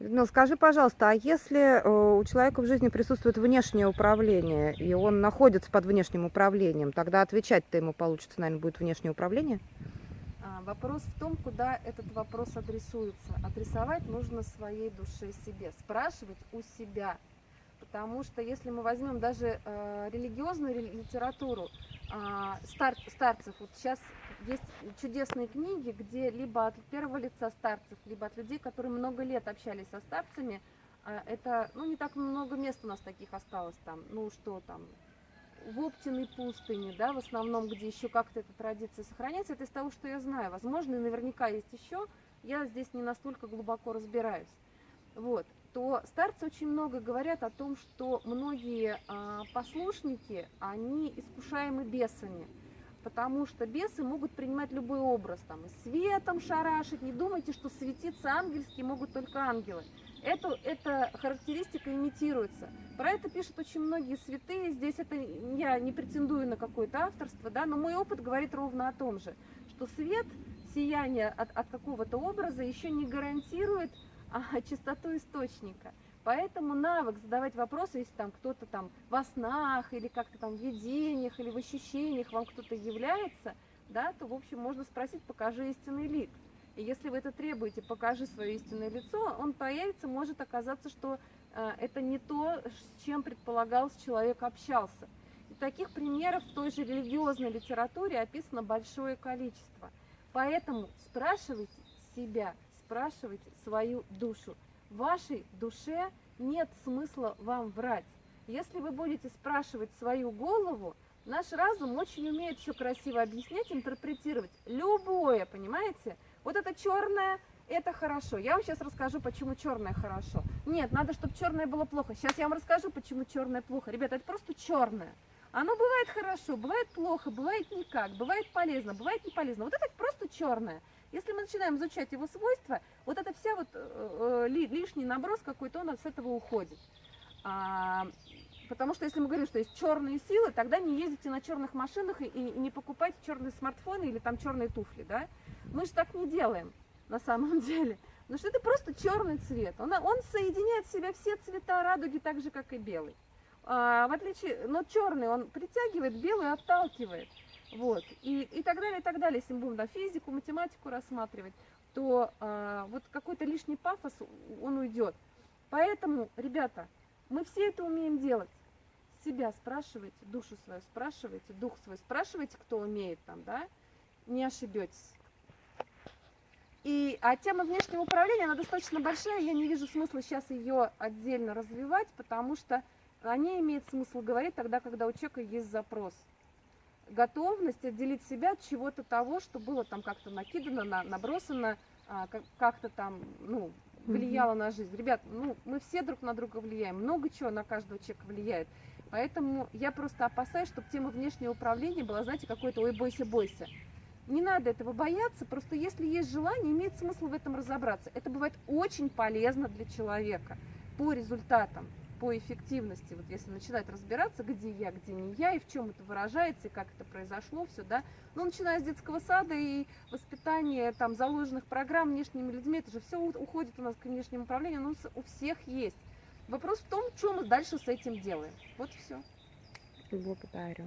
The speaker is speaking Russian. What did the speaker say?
Ну, скажи, пожалуйста, а если э, у человека в жизни присутствует внешнее управление, и он находится под внешним управлением, тогда отвечать-то ему получится, наверное, будет внешнее управление? А, Вопрос в том, куда этот вопрос адресуется. Адресовать нужно своей душе себе, спрашивать у себя. Потому что если мы возьмем даже э, религиозную ре- литературу а, стар- старцев, вот сейчас есть чудесные книги, где либо от первого лица старцев, либо от людей, которые много лет общались со старцами, а, это, ну, не так много мест у нас таких осталось там, ну, что там, в Оптиной пустыне, да, в основном, где еще как-то эта традиция сохраняется, это из того, что я знаю. Возможно, и наверняка есть еще, я здесь не настолько глубоко разбираюсь. Вот, то старцы очень много говорят о том, что многие а, послушники, они искушаемы бесами, потому что бесы могут принимать любой образ, там, и светом шарашить, не думайте, что светиться ангельские могут только ангелы. Эту, эта характеристика имитируется. Про это пишут очень многие святые. Здесь это я не претендую на какое-то авторство, да, но мой опыт говорит ровно о том же, что свет, сияние от, от какого-то образа еще не гарантирует а, чистоту источника. Поэтому навык задавать вопросы, если там кто-то там во снах или как-то там в видениях или в ощущениях вам кто-то является, да, то в общем можно спросить, покажи истинный лик. И если вы это требуете, покажи свое истинное лицо, он появится, может оказаться, что э, это не то, с чем предполагалось человек общался. И таких примеров в той же религиозной литературе описано большое количество. Поэтому спрашивайте себя, спрашивайте свою душу. В вашей душе нет смысла вам врать. Если вы будете спрашивать свою голову, наш разум очень умеет все красиво объяснять, интерпретировать. Любое, понимаете? Вот это черное, это хорошо. Я вам сейчас расскажу, почему черное хорошо. Нет, надо, чтобы черное было плохо. Сейчас я вам расскажу, почему черное плохо. Ребята, это просто черное. Оно бывает хорошо, бывает плохо, бывает никак, бывает полезно, бывает не полезно. Вот это просто черное. Если мы начинаем изучать его свойства, вот эта вся вот э, э, ли- лишний наброс какой-то, он от этого уходит. А, потому что если мы говорим, что есть черные силы, тогда не ездите на черных машинах и, и не покупайте черные смартфоны или там черные туфли, да? Мы же так не делаем на самом деле. Потому что это просто черный цвет. Он, он соединяет в себя все цвета радуги, так же, как и белый. А, в отличие, но черный он притягивает, белый отталкивает. Вот. И, и так далее, и так далее. Если мы будем да, физику, математику рассматривать, то а, вот какой-то лишний пафос, он уйдет. Поэтому, ребята, мы все это умеем делать. Себя спрашивайте, душу свою спрашивайте, дух свой спрашивайте, кто умеет там, да, не ошибетесь. И, а тема внешнего управления, она достаточно большая, я не вижу смысла сейчас ее отдельно развивать, потому что о ней имеет смысл говорить тогда, когда у человека есть запрос. Готовность отделить себя от чего-то того, что было там как-то накидано, на- набросано, а, как- как-то там, ну, влияло на жизнь. Ребят, ну, мы все друг на друга влияем, много чего на каждого человека влияет. Поэтому я просто опасаюсь, чтобы тема внешнего управления была, знаете, какой-то «ой, бойся, бойся». Не надо этого бояться, просто если есть желание, имеет смысл в этом разобраться. Это бывает очень полезно для человека по результатам, по эффективности. Вот если начинать разбираться, где я, где не я, и в чем это выражается, и как это произошло, все, да. Ну, начиная с детского сада и воспитания там заложенных программ внешними людьми, это же все уходит у нас к внешнему управлению, оно у всех есть. Вопрос в том, что мы дальше с этим делаем. Вот и все. Благодарю.